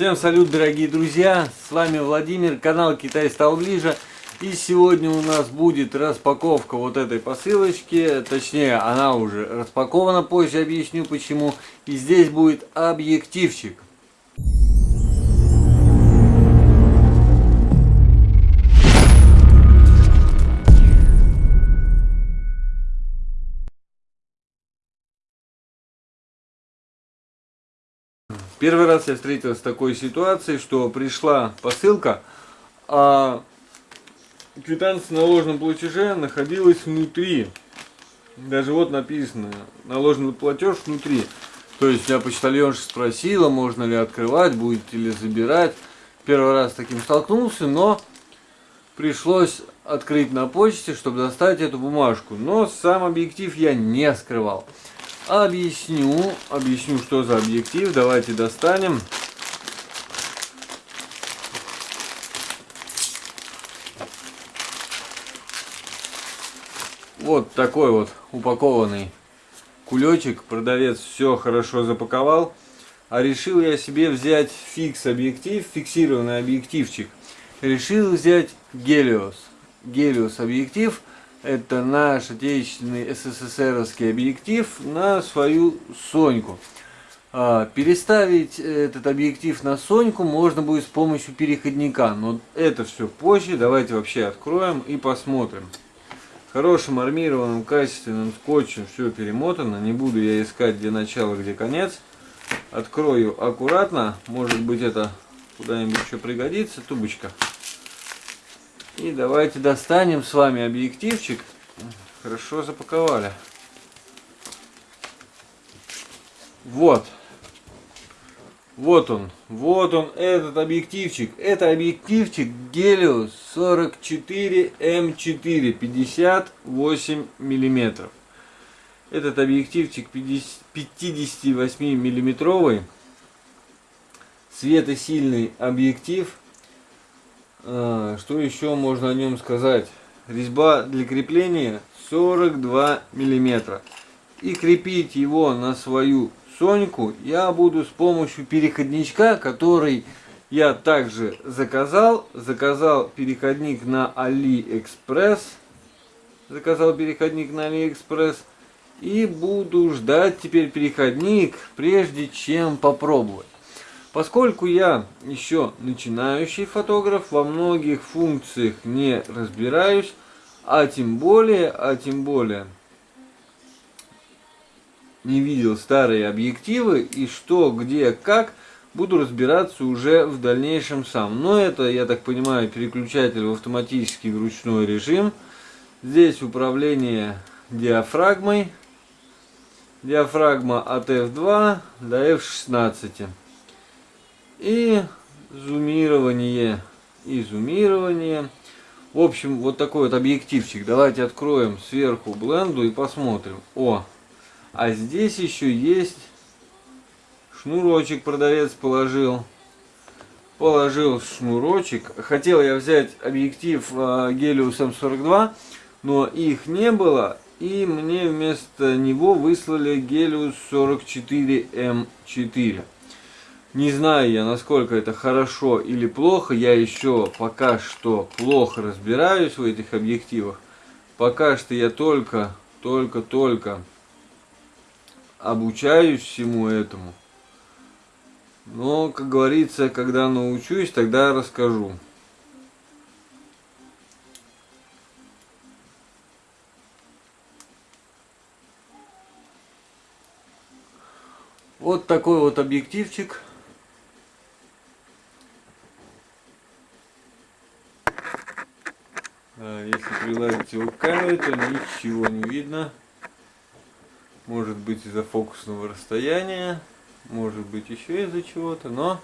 Всем салют, дорогие друзья! С вами Владимир, канал Китай стал ближе. И сегодня у нас будет распаковка вот этой посылочки. Точнее, она уже распакована, позже объясню почему. И здесь будет объективчик. Первый раз я встретился с такой ситуацией, что пришла посылка, а квитанция на ложном платеже находилась внутри. Даже вот написано, наложенный платеж внутри. То есть я почтальонша спросила, можно ли открывать, будете ли забирать. Первый раз с таким столкнулся, но пришлось открыть на почте, чтобы достать эту бумажку. Но сам объектив я не скрывал. Объясню, объясню, что за объектив. Давайте достанем. Вот такой вот упакованный кулечек. Продавец все хорошо запаковал. А решил я себе взять фикс объектив, фиксированный объективчик. Решил взять Гелиос. Гелиос объектив это наш отечественный СССРовский объектив на свою Соньку. А, переставить этот объектив на Соньку можно будет с помощью переходника, но это все позже. Давайте вообще откроем и посмотрим. Хорошим армированным качественным скотчем все перемотано. Не буду я искать где начало, где конец. Открою аккуратно. Может быть это куда-нибудь еще пригодится. Тубочка. И давайте достанем с вами объективчик. Хорошо запаковали. Вот. Вот он. Вот он, этот объективчик. Это объективчик Helios 44 М4 58 миллиметров. Этот объективчик 58 миллиметровый. Светосильный объектив что еще можно о нем сказать? Резьба для крепления 42 миллиметра. И крепить его на свою Соньку я буду с помощью переходничка, который я также заказал. Заказал переходник на AliExpress. Заказал переходник на AliExpress. И буду ждать теперь переходник, прежде чем попробовать. Поскольку я еще начинающий фотограф, во многих функциях не разбираюсь, а тем более, а тем более не видел старые объективы и что, где, как, буду разбираться уже в дальнейшем сам. Но это, я так понимаю, переключатель в автоматический в ручной режим. Здесь управление диафрагмой. Диафрагма от F2 до F16 и зумирование, и зумирование. В общем, вот такой вот объективчик. Давайте откроем сверху бленду и посмотрим. О, а здесь еще есть шнурочек продавец положил. Положил шнурочек. Хотел я взять объектив Helios M42, но их не было. И мне вместо него выслали Helios 44M4. Не знаю я, насколько это хорошо или плохо. Я еще пока что плохо разбираюсь в этих объективах. Пока что я только, только, только обучаюсь всему этому. Но, как говорится, когда научусь, тогда расскажу. Вот такой вот объективчик. К камере, то ничего не видно. Может быть из-за фокусного расстояния, может быть еще из-за чего-то, но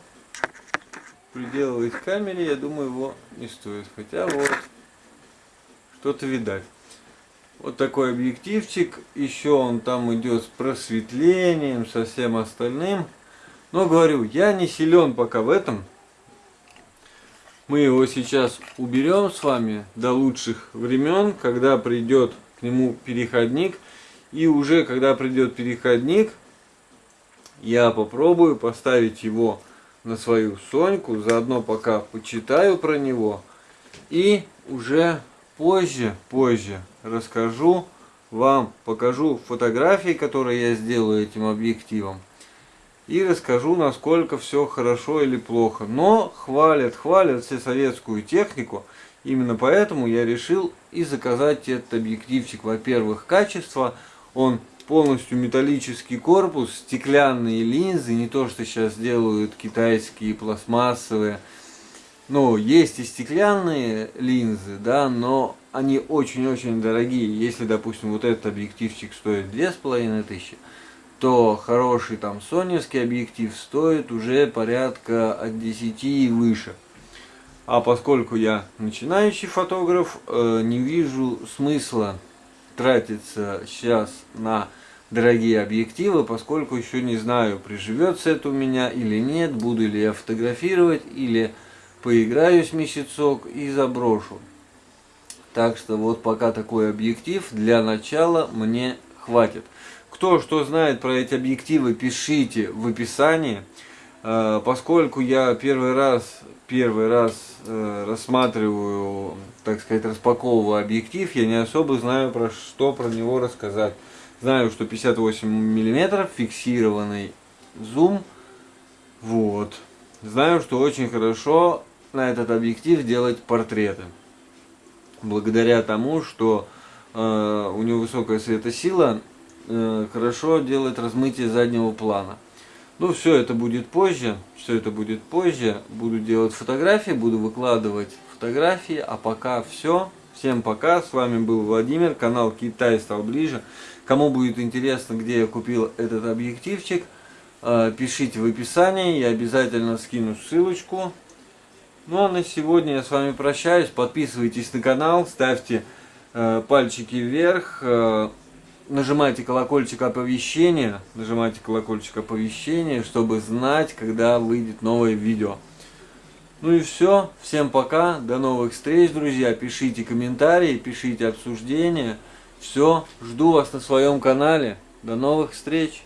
приделывать к камере, я думаю, его не стоит. Хотя вот, что-то видать. Вот такой объективчик. Еще он там идет с просветлением, со всем остальным. Но говорю, я не силен пока в этом. Мы его сейчас уберем с вами до лучших времен, когда придет к нему переходник. И уже когда придет переходник, я попробую поставить его на свою Соньку, заодно пока почитаю про него. И уже позже, позже расскажу вам, покажу фотографии, которые я сделаю этим объективом. И расскажу, насколько все хорошо или плохо. Но хвалят, хвалят все советскую технику. Именно поэтому я решил и заказать этот объективчик. Во-первых, качество. Он полностью металлический корпус, стеклянные линзы, не то, что сейчас делают китайские пластмассовые. Ну, есть и стеклянные линзы, да, но они очень-очень дорогие. Если, допустим, вот этот объективчик стоит 2500, то хороший там соневский объектив стоит уже порядка от 10 и выше. А поскольку я начинающий фотограф, э, не вижу смысла тратиться сейчас на дорогие объективы, поскольку еще не знаю, приживется это у меня или нет, буду ли я фотографировать, или поиграюсь месяцок и заброшу. Так что вот пока такой объектив для начала мне хватит. Кто что знает про эти объективы, пишите в описании. Э, поскольку я первый раз, первый раз э, рассматриваю, так сказать, распаковываю объектив, я не особо знаю про что про него рассказать. Знаю, что 58 миллиметров, фиксированный зум. Вот. Знаю, что очень хорошо на этот объектив делать портреты. Благодаря тому, что э, у него высокая светосила, хорошо делает размытие заднего плана. Ну, все это будет позже, все это будет позже. Буду делать фотографии, буду выкладывать фотографии, а пока все. Всем пока, с вами был Владимир, канал Китай стал ближе. Кому будет интересно, где я купил этот объективчик, э, пишите в описании, я обязательно скину ссылочку. Ну а на сегодня я с вами прощаюсь, подписывайтесь на канал, ставьте э, пальчики вверх, э, нажимайте колокольчик оповещения, нажимайте колокольчик оповещения, чтобы знать, когда выйдет новое видео. Ну и все, всем пока, до новых встреч, друзья, пишите комментарии, пишите обсуждения. Все, жду вас на своем канале. До новых встреч!